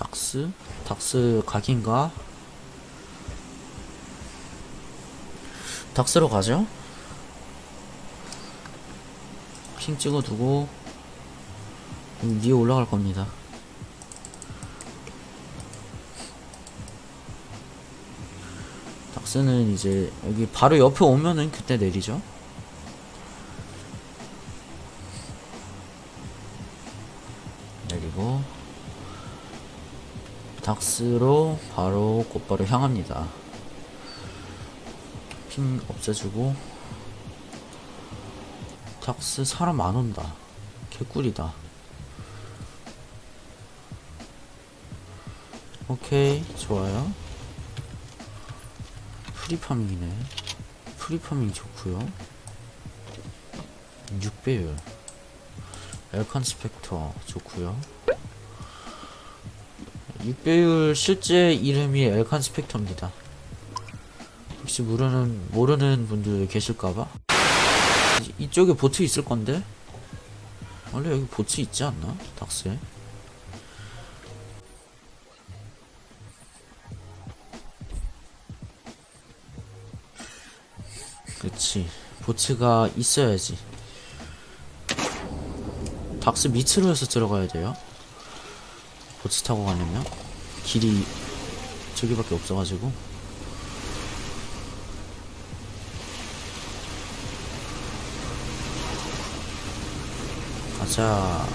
닥스? 닥스 각인가? 닥스로 가죠? 핑 찍어두고 음, 위에 올라갈 겁니다. 닥스는 이제 여기 바로 옆에 오면은 그때 내리죠. 닥스로 바로 곧바로 향합니다. ping 없애주고 닥스 사람 안 온다. 개꿀이다. 오케이 좋아요. free farming이네. free farming 좋고요. 6배율. 엘칸 스펙터 좋고요. 6배율 실제 이름이 엘칸 스펙터입니다. 혹시 모르는 모르는 분들 계실까봐. 이- 이쪽에 보트 있을 건데? 원래 여기 보트 있지 않나? 닥스에? 그치. 보트가 있어야지. 닥스 밑으로 해서 들어가야 돼요 보트 타고 가려면? 길이 저기밖에 없어가지고? 가자.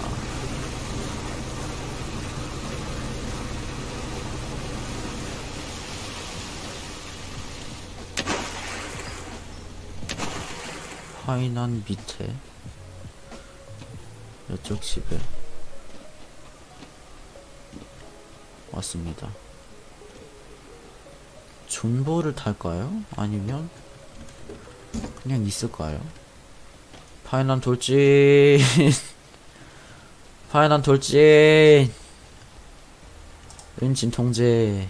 파이난 밑에. 이쪽 집에 왔습니다. 존버를 탈까요? 아니면 그냥 있을까요? 파이난 돌진 파이난 돌진 은진 통제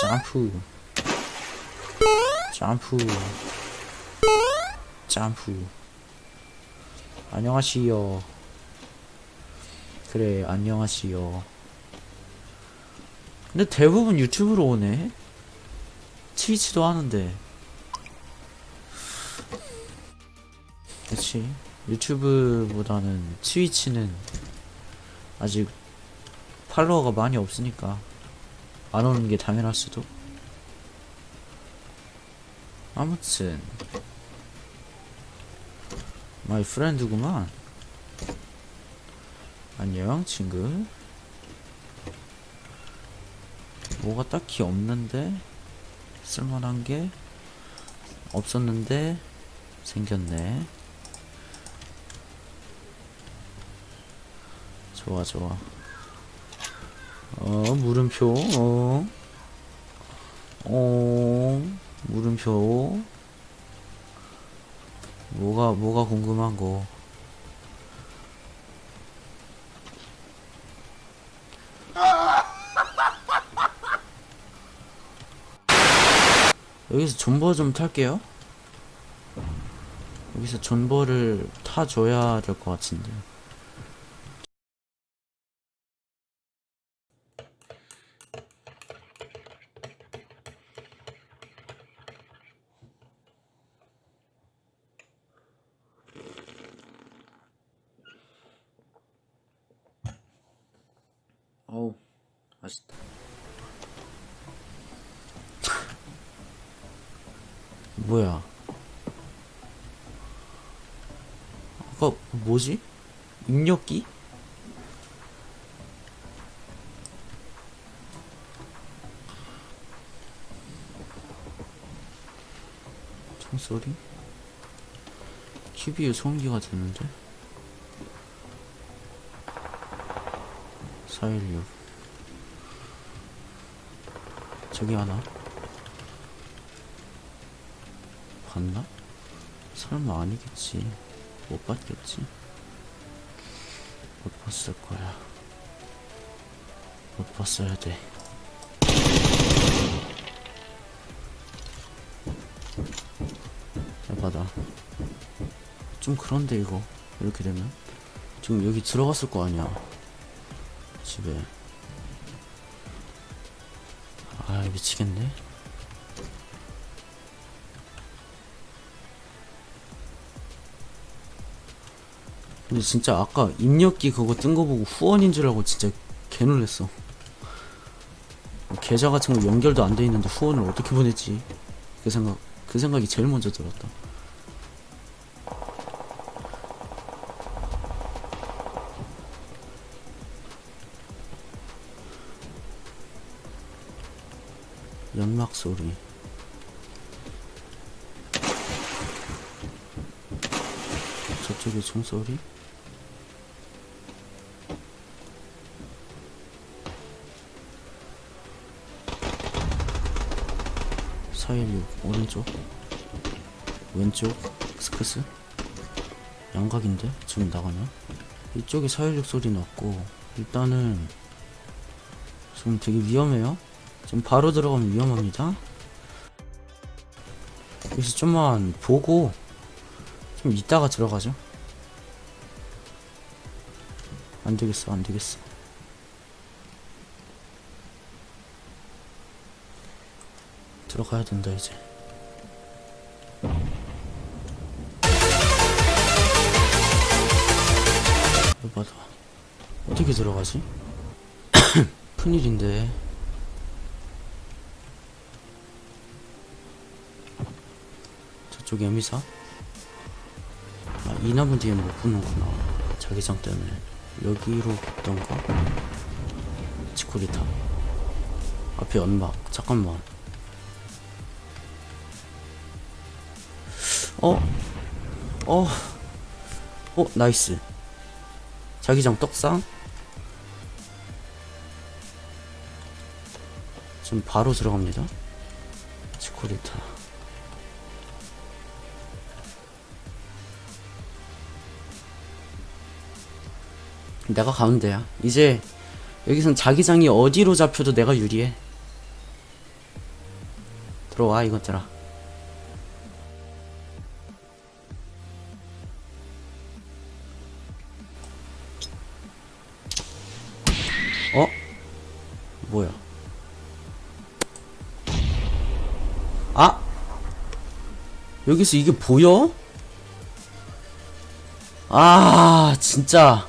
점프 점프 점프 안녕하시요 그래 안녕하시요 근데 대부분 유튜브로 오네. 트위치도 하는데. 그치? 유튜브보다는 트위치는 아직 팔로워가 많이 없으니까 안 오는 게 당연할 수도. 아무튼 my friend구만. 안녕 친구. 뭐가 딱히 없는데 쓸만한 게 없었는데 생겼네. 좋아 좋아. 어, 물음표, 어, 어, 물음표. 뭐가, 뭐가 궁금한 거. 여기서 존버 좀 탈게요. 여기서 존버를 타줘야 될 것 같은데. 어우, 맛있다. 뭐야? 아까 뭐지? 입력기? 총소리? 큐비에 소음기가 드는데? 416 저기 하나? 봤나? 설마 아니겠지. 못 봤겠지. 못 봤을 거야. 못 봤어야 돼. 에바다 좀 그런데 이거 이렇게 되면? 지금 여기 들어갔을 거 아니야. 집에 아 미치겠네. 근데 진짜 아까 입력기 그거 뜬 거 보고 후원인 줄 알고 진짜 개 놀랬어. 계좌 같은 거 연결도 안 돼 있는데 후원을 어떻게 보냈지? 그 생각 그 생각이 제일 먼저 들었다 연막 소리. 저쪽에 총소리? 사일육 오른쪽? 왼쪽? 스크스? 양각인데? 지금 나가냐 이쪽에 사일육 소리 났고 일단은 지금 되게 위험해요 지금 바로 들어가면 위험합니다. 여기서 좀만 보고 좀 이따가 들어가죠. 안되겠어 안되겠어. 들어가야 된다 이제. 여봐다 어떻게 들어가지? 큰일인데 저쪽 에미사? 아, 이 나무 뒤에 못 붙는구나 자기장 때문에 여기로 붙던가? 치코리타 앞에 연막 잠깐만 어? 어? 어? 나이스 자기장 떡상? 지금 바로 들어갑니다 치코리타 내가 가운데야 이제 여기선 자기장이 어디로 잡혀도 내가 유리해 들어와 이것들아 어? 뭐야? 아! 여기서 이게 보여? 아, 진짜.